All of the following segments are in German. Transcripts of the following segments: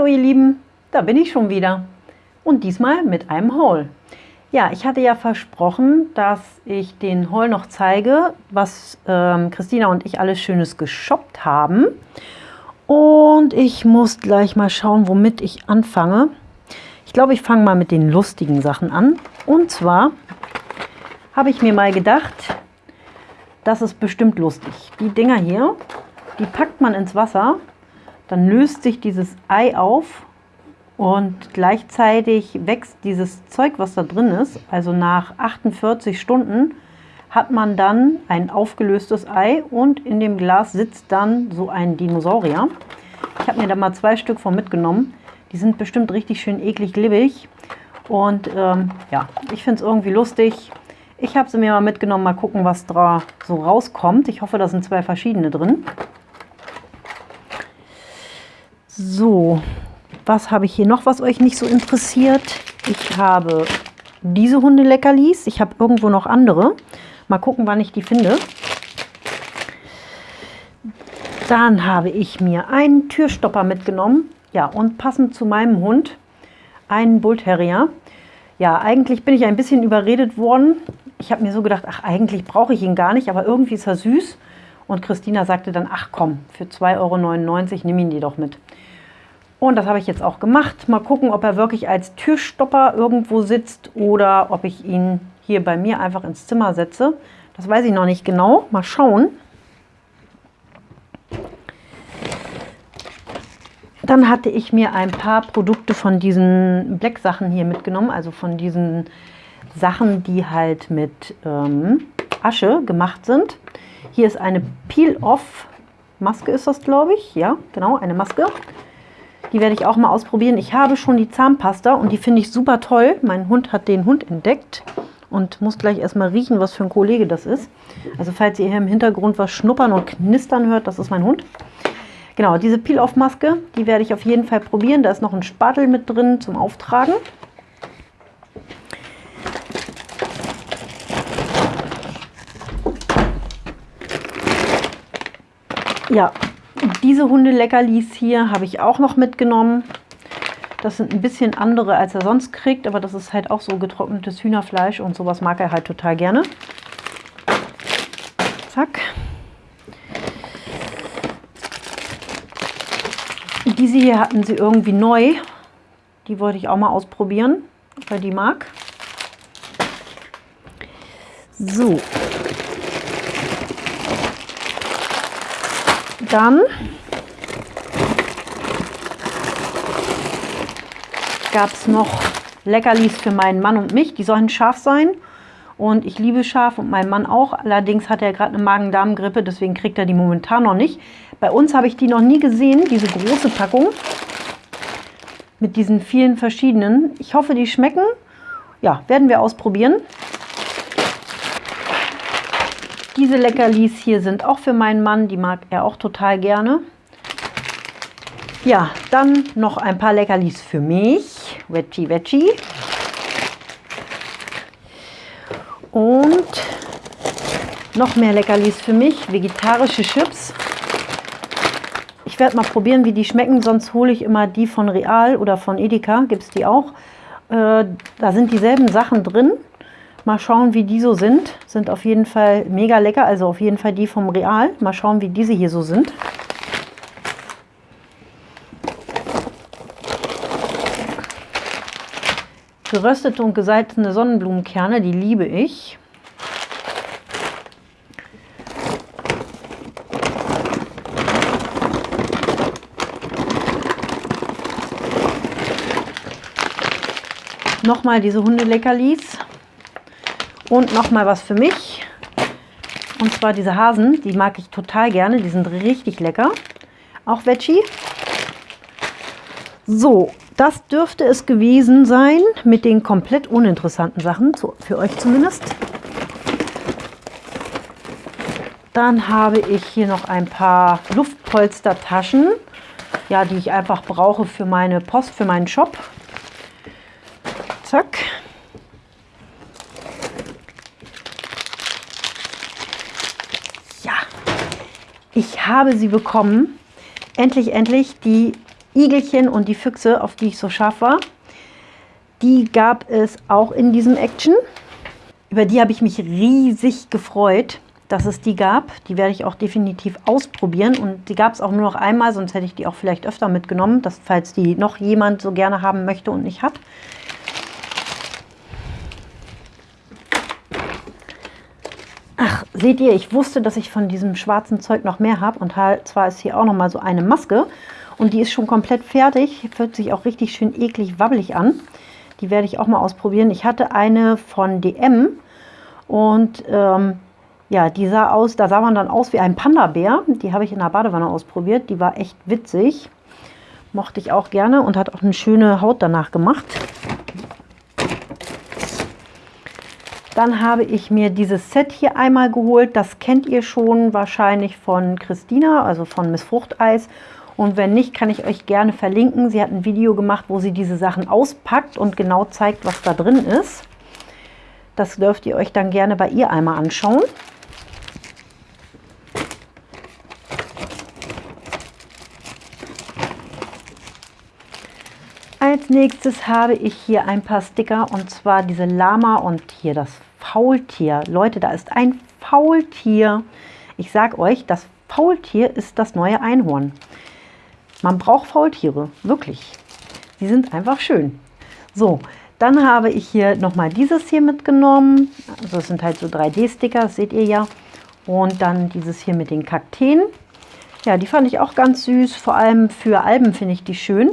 Hallo ihr Lieben, da bin ich schon wieder und diesmal mit einem Haul. Ja, ich hatte ja versprochen, dass ich den Haul noch zeige, was ähm, Christina und ich alles Schönes geshoppt haben. Und ich muss gleich mal schauen, womit ich anfange. Ich glaube, ich fange mal mit den lustigen Sachen an. Und zwar habe ich mir mal gedacht, das ist bestimmt lustig. Die Dinger hier, die packt man ins Wasser, dann löst sich dieses Ei auf und gleichzeitig wächst dieses Zeug, was da drin ist. Also nach 48 Stunden hat man dann ein aufgelöstes Ei und in dem Glas sitzt dann so ein Dinosaurier. Ich habe mir da mal zwei Stück von mitgenommen. Die sind bestimmt richtig schön eklig glibbig. Und ähm, ja, ich finde es irgendwie lustig. Ich habe sie mir mal mitgenommen, mal gucken, was da so rauskommt. Ich hoffe, da sind zwei verschiedene drin. So, was habe ich hier noch, was euch nicht so interessiert? Ich habe diese Hundeleckerlis. Ich habe irgendwo noch andere. Mal gucken, wann ich die finde. Dann habe ich mir einen Türstopper mitgenommen. Ja, und passend zu meinem Hund einen Bull Terrier. Ja, eigentlich bin ich ein bisschen überredet worden. Ich habe mir so gedacht, ach, eigentlich brauche ich ihn gar nicht, aber irgendwie ist er süß. Und Christina sagte dann, ach komm, für 2,99 Euro nimm ihn die doch mit. Und das habe ich jetzt auch gemacht. Mal gucken, ob er wirklich als Türstopper irgendwo sitzt oder ob ich ihn hier bei mir einfach ins Zimmer setze. Das weiß ich noch nicht genau. Mal schauen. Dann hatte ich mir ein paar Produkte von diesen Black-Sachen hier mitgenommen, also von diesen Sachen, die halt mit ähm, Asche gemacht sind. Hier ist eine Peel-Off-Maske, ist das glaube ich. Ja, genau, eine Maske. Die werde ich auch mal ausprobieren. Ich habe schon die Zahnpasta und die finde ich super toll. Mein Hund hat den Hund entdeckt und muss gleich erstmal riechen, was für ein Kollege das ist. Also falls ihr hier im Hintergrund was schnuppern und knistern hört, das ist mein Hund. Genau, diese Peel-Off-Maske, die werde ich auf jeden Fall probieren. Da ist noch ein Spatel mit drin zum Auftragen. Ja, diese Hundeleckerlis hier habe ich auch noch mitgenommen. Das sind ein bisschen andere, als er sonst kriegt, aber das ist halt auch so getrocknetes Hühnerfleisch und sowas mag er halt total gerne. Zack. Diese hier hatten sie irgendwie neu. Die wollte ich auch mal ausprobieren, ob er die mag. So. Dann gab es noch Leckerlis für meinen Mann und mich. Die sollen scharf sein. Und ich liebe scharf und mein Mann auch. Allerdings hat er gerade eine Magen-Darm-Grippe, deswegen kriegt er die momentan noch nicht. Bei uns habe ich die noch nie gesehen, diese große Packung. Mit diesen vielen verschiedenen. Ich hoffe, die schmecken. Ja, werden wir ausprobieren. Diese Leckerlis hier sind auch für meinen Mann. Die mag er auch total gerne. Ja, dann noch ein paar Leckerlis für mich. Veggie Veggie. Und noch mehr Leckerlis für mich. Vegetarische Chips. Ich werde mal probieren, wie die schmecken. Sonst hole ich immer die von Real oder von Edeka. Gibt es die auch. Äh, da sind dieselben Sachen drin. Mal schauen, wie die so sind. Sind auf jeden Fall mega lecker. Also auf jeden Fall die vom Real. Mal schauen, wie diese hier so sind. Geröstete und gesalzene Sonnenblumenkerne, die liebe ich. Nochmal diese Hundeleckerlis. Und nochmal was für mich. Und zwar diese Hasen, die mag ich total gerne. Die sind richtig lecker. Auch Veggie. So, das dürfte es gewesen sein mit den komplett uninteressanten Sachen, für euch zumindest. Dann habe ich hier noch ein paar Luftpolstertaschen, ja, die ich einfach brauche für meine Post, für meinen Shop. Zack. Ich habe sie bekommen. Endlich, endlich die Igelchen und die Füchse, auf die ich so scharf war. Die gab es auch in diesem Action. Über die habe ich mich riesig gefreut, dass es die gab. Die werde ich auch definitiv ausprobieren. Und die gab es auch nur noch einmal, sonst hätte ich die auch vielleicht öfter mitgenommen, dass, falls die noch jemand so gerne haben möchte und nicht hat. Ach, seht ihr, ich wusste, dass ich von diesem schwarzen Zeug noch mehr habe. Und halt, zwar ist hier auch noch mal so eine Maske. Und die ist schon komplett fertig. Fühlt sich auch richtig schön eklig wabbelig an. Die werde ich auch mal ausprobieren. Ich hatte eine von DM. Und ähm, ja, die sah aus, da sah man dann aus wie ein Panda-Bär. Die habe ich in der Badewanne ausprobiert. Die war echt witzig. Mochte ich auch gerne und hat auch eine schöne Haut danach gemacht. Dann habe ich mir dieses Set hier einmal geholt. Das kennt ihr schon wahrscheinlich von Christina, also von Miss Fruchteis. Und wenn nicht, kann ich euch gerne verlinken. Sie hat ein Video gemacht, wo sie diese Sachen auspackt und genau zeigt, was da drin ist. Das dürft ihr euch dann gerne bei ihr einmal anschauen. Als nächstes habe ich hier ein paar Sticker und zwar diese Lama und hier das Faultier. Leute, da ist ein Faultier. Ich sage euch, das Faultier ist das neue Einhorn. Man braucht Faultiere, wirklich. Die sind einfach schön. So, dann habe ich hier nochmal dieses hier mitgenommen. Also das sind halt so 3D-Sticker, das seht ihr ja. Und dann dieses hier mit den Kakteen. Ja, die fand ich auch ganz süß. Vor allem für Alben finde ich die schön.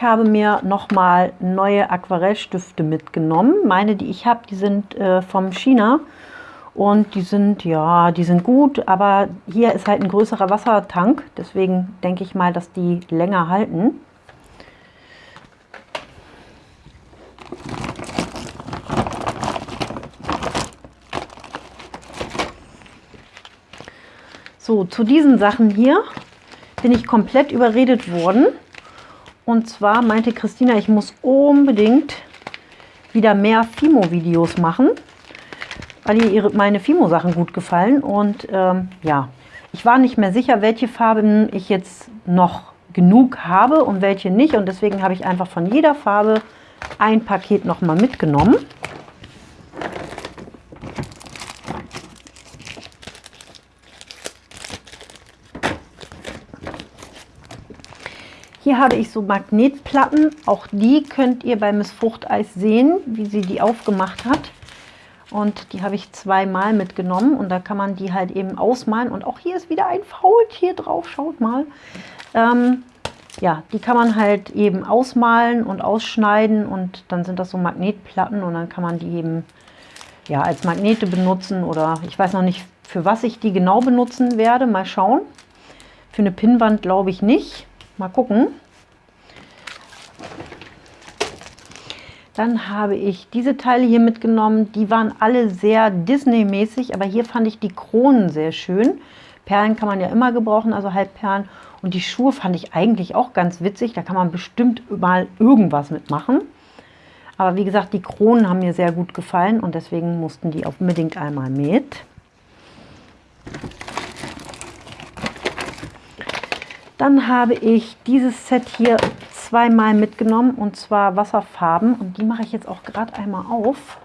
Habe mir nochmal neue Aquarellstifte mitgenommen. Meine, die ich habe, die sind äh, vom China und die sind, ja, die sind gut, aber hier ist halt ein größerer Wassertank, deswegen denke ich mal, dass die länger halten. So, zu diesen Sachen hier bin ich komplett überredet worden. Und zwar meinte Christina, ich muss unbedingt wieder mehr Fimo-Videos machen, weil ihr ihre, meine Fimo-Sachen gut gefallen. Und ähm, ja, ich war nicht mehr sicher, welche Farben ich jetzt noch genug habe und welche nicht. Und deswegen habe ich einfach von jeder Farbe ein Paket nochmal mitgenommen. Hier habe ich so Magnetplatten. Auch die könnt ihr bei Miss Fruchteis sehen, wie sie die aufgemacht hat. Und die habe ich zweimal mitgenommen und da kann man die halt eben ausmalen. Und auch hier ist wieder ein Faultier drauf, schaut mal. Ähm, ja, die kann man halt eben ausmalen und ausschneiden und dann sind das so Magnetplatten und dann kann man die eben ja, als Magnete benutzen oder ich weiß noch nicht, für was ich die genau benutzen werde. Mal schauen. Für eine Pinnwand glaube ich nicht. Mal gucken. Dann habe ich diese Teile hier mitgenommen. Die waren alle sehr Disney-mäßig, aber hier fand ich die Kronen sehr schön. Perlen kann man ja immer gebrauchen, also Halbperlen. Und die Schuhe fand ich eigentlich auch ganz witzig. Da kann man bestimmt mal irgendwas mitmachen. Aber wie gesagt, die Kronen haben mir sehr gut gefallen und deswegen mussten die unbedingt einmal mit. Dann habe ich dieses Set hier zweimal mitgenommen und zwar Wasserfarben und die mache ich jetzt auch gerade einmal auf,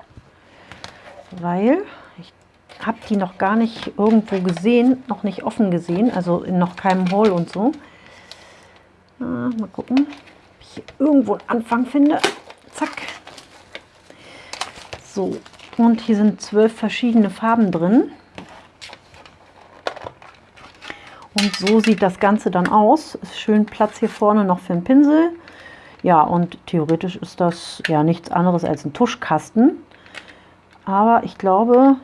weil ich habe die noch gar nicht irgendwo gesehen, noch nicht offen gesehen, also in noch keinem Haul und so. Ah, mal gucken, ob ich hier irgendwo einen Anfang finde. Zack. So, und hier sind zwölf verschiedene Farben drin. Und so sieht das Ganze dann aus. Ist schön Platz hier vorne noch für einen Pinsel. Ja, und theoretisch ist das ja nichts anderes als ein Tuschkasten. Aber ich glaube,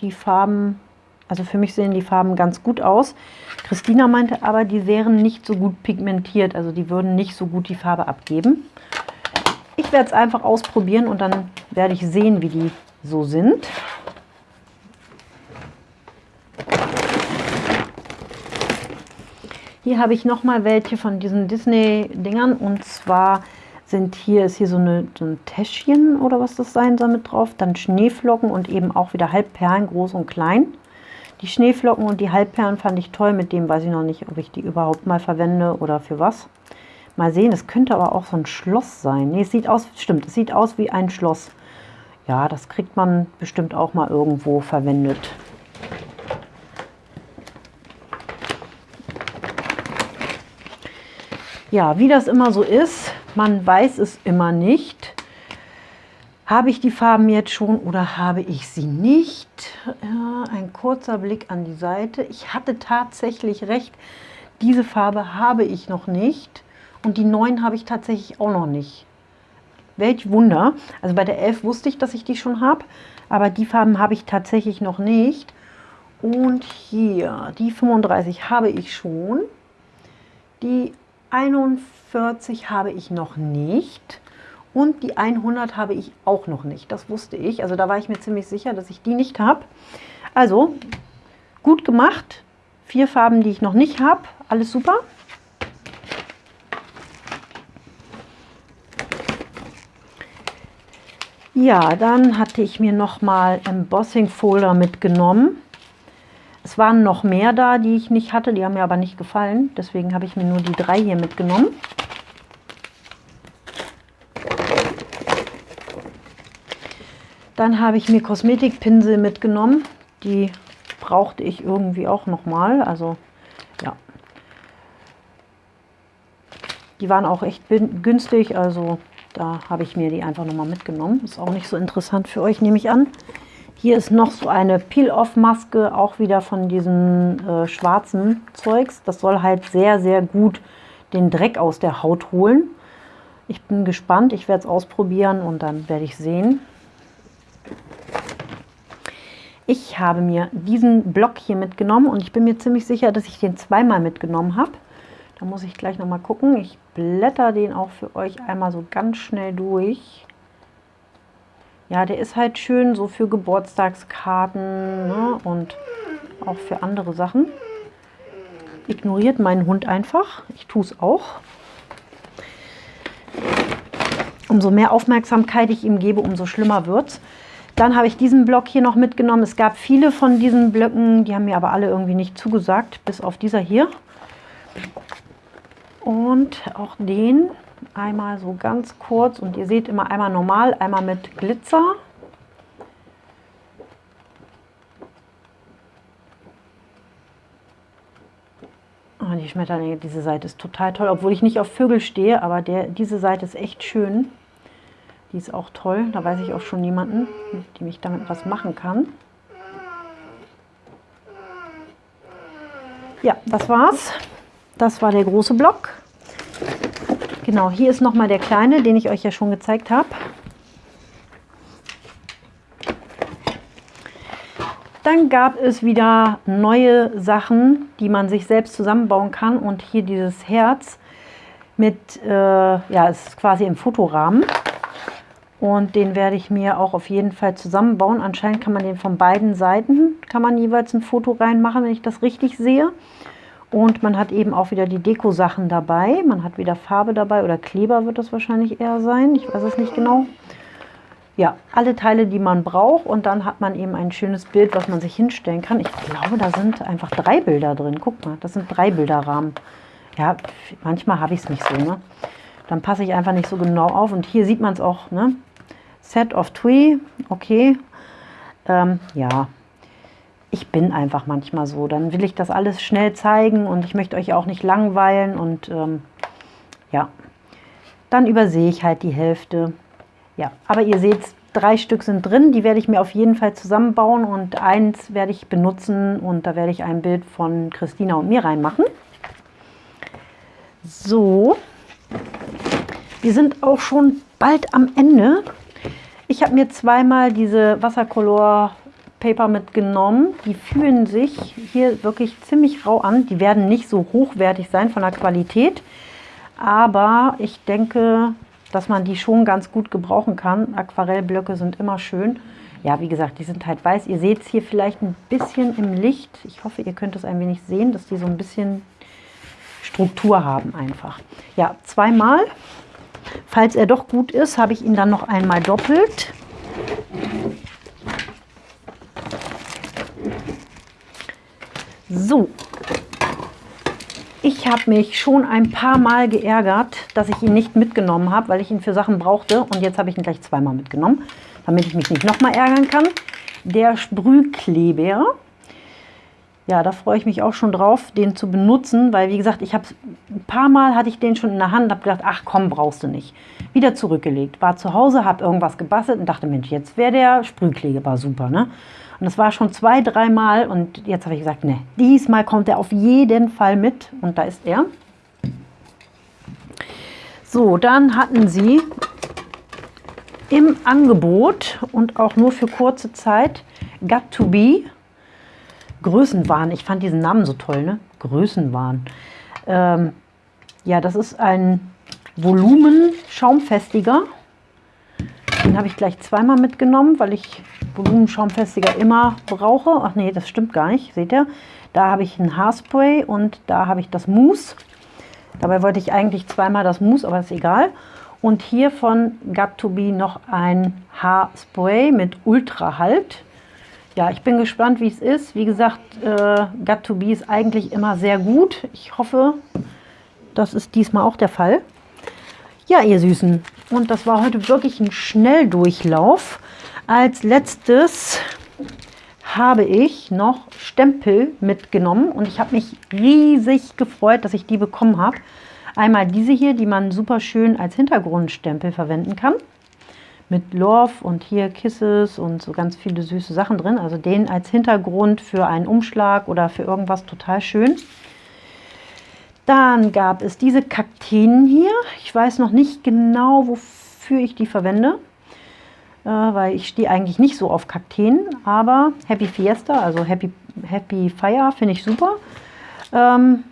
die Farben, also für mich sehen die Farben ganz gut aus. Christina meinte aber, die wären nicht so gut pigmentiert, also die würden nicht so gut die Farbe abgeben. Ich werde es einfach ausprobieren und dann werde ich sehen, wie die so sind. Hier habe ich noch mal welche von diesen Disney-Dingern und zwar sind hier, ist hier so, eine, so ein Täschchen oder was das sein soll mit drauf. Dann Schneeflocken und eben auch wieder Halbperlen, groß und klein. Die Schneeflocken und die Halbperlen fand ich toll. Mit dem weiß ich noch nicht, ob ich die überhaupt mal verwende oder für was. Mal sehen, es könnte aber auch so ein Schloss sein. Ne, es sieht aus, stimmt, es sieht aus wie ein Schloss. Ja, das kriegt man bestimmt auch mal irgendwo verwendet. Ja, wie das immer so ist, man weiß es immer nicht. Habe ich die Farben jetzt schon oder habe ich sie nicht? Ja, ein kurzer Blick an die Seite. Ich hatte tatsächlich recht, diese Farbe habe ich noch nicht und die neuen habe ich tatsächlich auch noch nicht. Welch Wunder. Also bei der 11 wusste ich, dass ich die schon habe, aber die Farben habe ich tatsächlich noch nicht. Und hier, die 35 habe ich schon. Die 41 habe ich noch nicht. Und die 100 habe ich auch noch nicht. Das wusste ich. Also da war ich mir ziemlich sicher, dass ich die nicht habe. Also, gut gemacht. Vier Farben, die ich noch nicht habe. Alles super. Ja, dann hatte ich mir nochmal Embossing Folder mitgenommen. Es waren noch mehr da, die ich nicht hatte, die haben mir aber nicht gefallen. Deswegen habe ich mir nur die drei hier mitgenommen. Dann habe ich mir Kosmetikpinsel mitgenommen. Die brauchte ich irgendwie auch nochmal. Also ja. Die waren auch echt günstig, also da habe ich mir die einfach nochmal mitgenommen. Ist auch nicht so interessant für euch, nehme ich an. Hier ist noch so eine Peel-Off-Maske, auch wieder von diesem äh, schwarzen Zeugs. Das soll halt sehr, sehr gut den Dreck aus der Haut holen. Ich bin gespannt, ich werde es ausprobieren und dann werde ich sehen. Ich habe mir diesen Block hier mitgenommen und ich bin mir ziemlich sicher, dass ich den zweimal mitgenommen habe. Da muss ich gleich noch mal gucken. Ich blätter den auch für euch einmal so ganz schnell durch. Ja, der ist halt schön so für Geburtstagskarten ne? und auch für andere Sachen. Ignoriert meinen Hund einfach. Ich tue es auch. Umso mehr Aufmerksamkeit ich ihm gebe, umso schlimmer wird es. Dann habe ich diesen Block hier noch mitgenommen. Es gab viele von diesen Blöcken, die haben mir aber alle irgendwie nicht zugesagt, bis auf dieser hier. Und auch den einmal so ganz kurz und ihr seht immer einmal normal, einmal mit Glitzer. Oh, die Schmetterlinge, diese Seite ist total toll, obwohl ich nicht auf Vögel stehe, aber der, diese Seite ist echt schön. Die ist auch toll, da weiß ich auch schon jemanden, die mich damit was machen kann. Ja, das war's. Das war der große Block. Genau, hier ist nochmal der kleine, den ich euch ja schon gezeigt habe. Dann gab es wieder neue Sachen, die man sich selbst zusammenbauen kann. Und hier dieses Herz mit, äh, ja, es ist quasi im Fotorahmen. Und den werde ich mir auch auf jeden Fall zusammenbauen. Anscheinend kann man den von beiden Seiten, kann man jeweils ein Foto reinmachen, wenn ich das richtig sehe. Und man hat eben auch wieder die Deko-Sachen dabei. Man hat wieder Farbe dabei oder Kleber wird das wahrscheinlich eher sein. Ich weiß es nicht genau. Ja, alle Teile, die man braucht. Und dann hat man eben ein schönes Bild, was man sich hinstellen kann. Ich glaube, da sind einfach drei Bilder drin. Guck mal, das sind drei Bilderrahmen. Ja, manchmal habe ich es nicht so. Ne? Dann passe ich einfach nicht so genau auf. Und hier sieht man es auch. Ne? Set of Twee, okay. Ähm, ja, ich bin einfach manchmal so. Dann will ich das alles schnell zeigen und ich möchte euch auch nicht langweilen und ähm, ja, dann übersehe ich halt die Hälfte. Ja, aber ihr seht, drei Stück sind drin, die werde ich mir auf jeden Fall zusammenbauen und eins werde ich benutzen und da werde ich ein Bild von Christina und mir reinmachen. So, wir sind auch schon bald am Ende. Ich habe mir zweimal diese Wassercolor Paper mitgenommen. Die fühlen sich hier wirklich ziemlich rau an. Die werden nicht so hochwertig sein von der Qualität, aber ich denke, dass man die schon ganz gut gebrauchen kann. Aquarellblöcke sind immer schön. Ja, wie gesagt, die sind halt weiß. Ihr seht es hier vielleicht ein bisschen im Licht. Ich hoffe, ihr könnt es ein wenig sehen, dass die so ein bisschen Struktur haben einfach. Ja, zweimal. falls er doch gut ist, habe ich ihn dann noch einmal doppelt. So, ich habe mich schon ein paar Mal geärgert, dass ich ihn nicht mitgenommen habe, weil ich ihn für Sachen brauchte. Und jetzt habe ich ihn gleich zweimal mitgenommen, damit ich mich nicht nochmal ärgern kann. Der Sprühkleber. Ja, da freue ich mich auch schon drauf, den zu benutzen, weil wie gesagt, ich habe ein paar Mal hatte ich den schon in der Hand, habe gedacht, ach komm, brauchst du nicht. Wieder zurückgelegt, war zu Hause, habe irgendwas gebastelt und dachte, Mensch, jetzt wäre der Sprühkleber super, ne? Und das war schon zwei, dreimal und jetzt habe ich gesagt, ne, diesmal kommt er auf jeden Fall mit und da ist er. So, dann hatten sie im Angebot und auch nur für kurze Zeit Got to Be Größenwahn. Ich fand diesen Namen so toll, ne? Größenwahn. Ähm, ja, das ist ein Volumen-Schaumfestiger. Den habe ich gleich zweimal mitgenommen, weil ich Volumenschaumfestiger immer brauche. Ach nee, das stimmt gar nicht, seht ihr? Da habe ich ein Haarspray und da habe ich das Mousse. Dabei wollte ich eigentlich zweimal das Mousse, aber ist egal. Und hier von Got2Be noch ein Haarspray mit Ultrahalt. Ja, ich bin gespannt, wie es ist. Wie gesagt, äh, Got2Be ist eigentlich immer sehr gut. Ich hoffe, das ist diesmal auch der Fall. Ja, ihr Süßen. Und das war heute wirklich ein Schnelldurchlauf. Als letztes habe ich noch Stempel mitgenommen und ich habe mich riesig gefreut, dass ich die bekommen habe. Einmal diese hier, die man super schön als Hintergrundstempel verwenden kann. Mit Love und hier Kisses und so ganz viele süße Sachen drin. Also den als Hintergrund für einen Umschlag oder für irgendwas total schön. Dann gab es diese Kakteen hier. Ich weiß noch nicht genau, wofür ich die verwende äh, weil ich stehe eigentlich nicht so auf Kakteen, aber Happy Fiesta, also Happy, Happy Fire finde ich super. Ähm,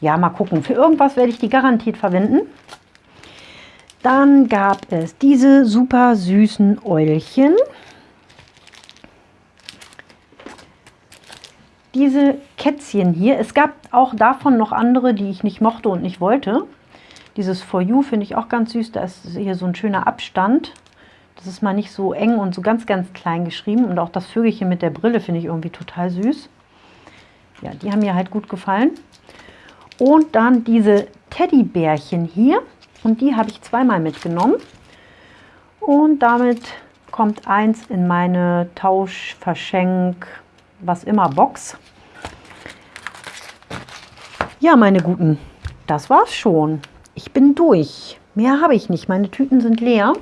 ja, mal gucken. Für irgendwas werde ich die garantiert verwenden. Dann gab es diese super süßen Eulchen. Diese Kätzchen hier. Es gab auch davon noch andere, die ich nicht mochte und nicht wollte. Dieses For You finde ich auch ganz süß. Da ist hier so ein schöner Abstand. Das ist mal nicht so eng und so ganz, ganz klein geschrieben. Und auch das Vögelchen mit der Brille finde ich irgendwie total süß. Ja, die haben mir halt gut gefallen. Und dann diese Teddybärchen hier. Und die habe ich zweimal mitgenommen. Und damit kommt eins in meine Tausch, Verschenk, was immer Box. Ja, meine Guten, das war's schon. Ich bin durch. Mehr habe ich nicht. Meine Tüten sind leer.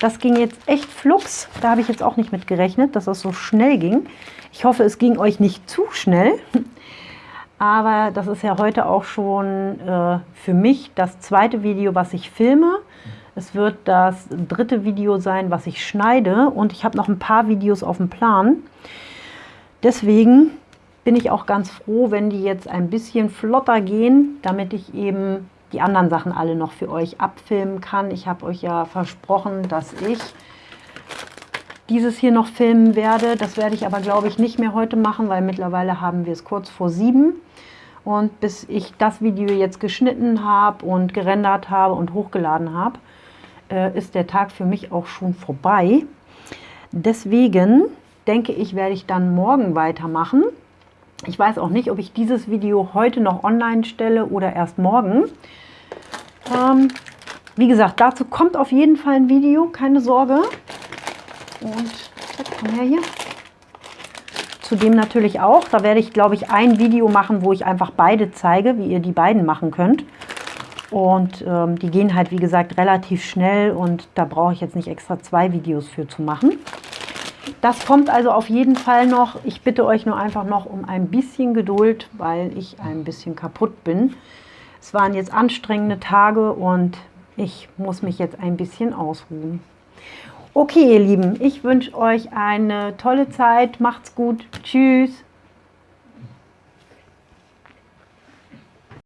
Das ging jetzt echt flugs. Da habe ich jetzt auch nicht mit gerechnet, dass das so schnell ging. Ich hoffe, es ging euch nicht zu schnell. Aber das ist ja heute auch schon äh, für mich das zweite Video, was ich filme. Es wird das dritte Video sein, was ich schneide. Und ich habe noch ein paar Videos auf dem Plan. Deswegen bin ich auch ganz froh, wenn die jetzt ein bisschen flotter gehen, damit ich eben die anderen Sachen alle noch für euch abfilmen kann. Ich habe euch ja versprochen, dass ich dieses hier noch filmen werde. Das werde ich aber, glaube ich, nicht mehr heute machen, weil mittlerweile haben wir es kurz vor sieben. Und bis ich das Video jetzt geschnitten habe und gerendert habe und hochgeladen habe, äh, ist der Tag für mich auch schon vorbei. Deswegen denke ich, werde ich dann morgen weitermachen. Ich weiß auch nicht, ob ich dieses Video heute noch online stelle oder erst morgen. Ähm, wie gesagt, dazu kommt auf jeden Fall ein Video, keine Sorge. Und komm her hier. Zudem natürlich auch, da werde ich, glaube ich, ein Video machen, wo ich einfach beide zeige, wie ihr die beiden machen könnt. Und ähm, die gehen halt, wie gesagt, relativ schnell und da brauche ich jetzt nicht extra zwei Videos für zu machen. Das kommt also auf jeden Fall noch. Ich bitte euch nur einfach noch um ein bisschen Geduld, weil ich ein bisschen kaputt bin. Es waren jetzt anstrengende Tage und ich muss mich jetzt ein bisschen ausruhen. Okay, ihr Lieben, ich wünsche euch eine tolle Zeit. Macht's gut. Tschüss.